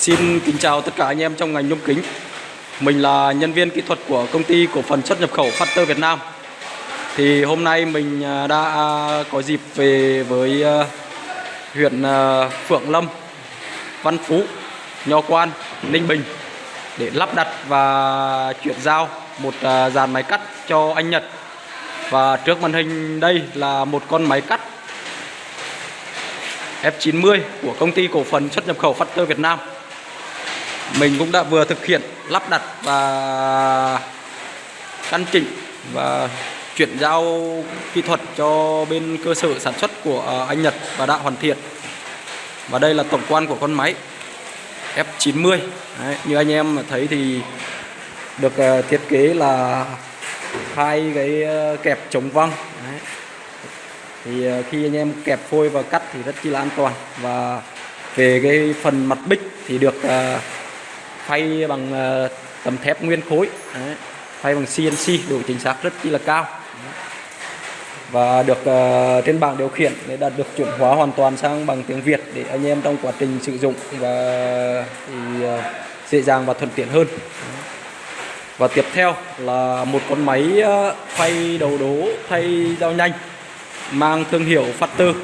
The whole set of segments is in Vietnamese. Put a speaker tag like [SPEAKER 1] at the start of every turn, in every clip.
[SPEAKER 1] Xin kính chào tất cả anh em trong ngành nhôm kính. Mình là nhân viên kỹ thuật của công ty cổ phần xuất nhập khẩu Factor Việt Nam. Thì hôm nay mình à, đã có dịp về với à, huyện à, Phượng Lâm, Văn Phú, Nho Quan, Ninh Bình để lắp đặt và chuyển giao một dàn máy cắt cho anh Nhật. Và trước màn hình đây là một con máy cắt F90 của công ty cổ phần xuất nhập khẩu Factor Việt Nam mình cũng đã vừa thực hiện lắp đặt và căn chỉnh và chuyển giao kỹ thuật cho bên cơ sở sản xuất của anh Nhật và đã hoàn thiện. Và đây là tổng quan của con máy F90 Đấy, như anh em thấy thì được ờ, thiết kế là hai cái ờ, kẹp chống văng. Đấy. thì ờ, khi anh em kẹp phôi và cắt thì rất chi là an toàn. Và về cái phần mặt bích thì được uh, phay bằng ờ, tấm thép nguyên khối. Đấy. phay bằng CNC độ chính xác rất chi là cao. Và được uh, trên bảng điều khiển để đạt được chuẩn hóa hoàn toàn sang bằng tiếng Việt để anh em trong quá trình sử dụng và thì uh, dễ dàng và thuận tiện hơn. Và tiếp theo là một con máy uh, phay đầu đố thay dao nhanh mang thương hiệu Factor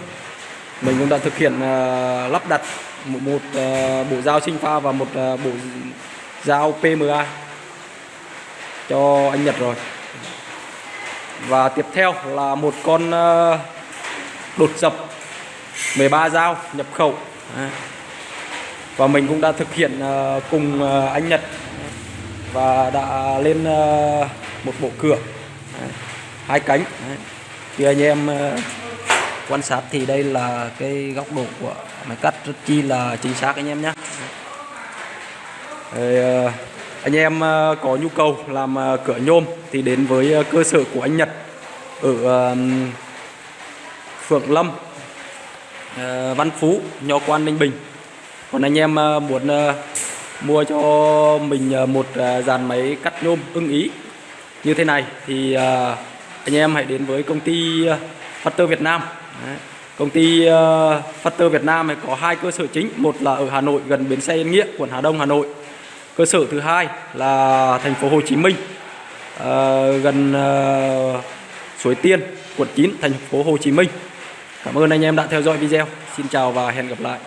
[SPEAKER 1] mình cũng đã thực hiện uh, lắp đặt một, một uh, bộ dao sinh pha và một uh, bộ dao PMA cho anh Nhật rồi. Và tiếp theo là một con đột dập 13 dao nhập khẩu. Và mình cũng đã thực hiện cùng anh Nhật và đã lên một bộ cửa hai cánh. Thì anh em quan sát thì đây là cái góc độ của máy cắt rất chi là chính xác anh em nhé. Ờ, anh em ờ, có nhu cầu làm ờ, cửa nhôm thì đến với cơ sở của anh Nhật ở Phượng Lâm Văn Phú, Nho Quan, Ninh Bình. Còn anh em muốn mua cho mình một dàn máy cắt nhôm ưng ý như thế này thì anh em hãy đến với công ty Factor Việt Nam Đấy. Công ty uh, Factor Việt Nam có hai cơ sở chính, một là ở Hà Nội gần bến xe Yên Nghĩa, quận Hà Đông, Hà Nội. Cơ sở thứ hai là thành phố Hồ Chí Minh, uh, gần uh, Suối Tiên, quận 9, thành phố Hồ Chí Minh. Cảm ơn anh em đã theo dõi video. Xin chào và hẹn gặp lại.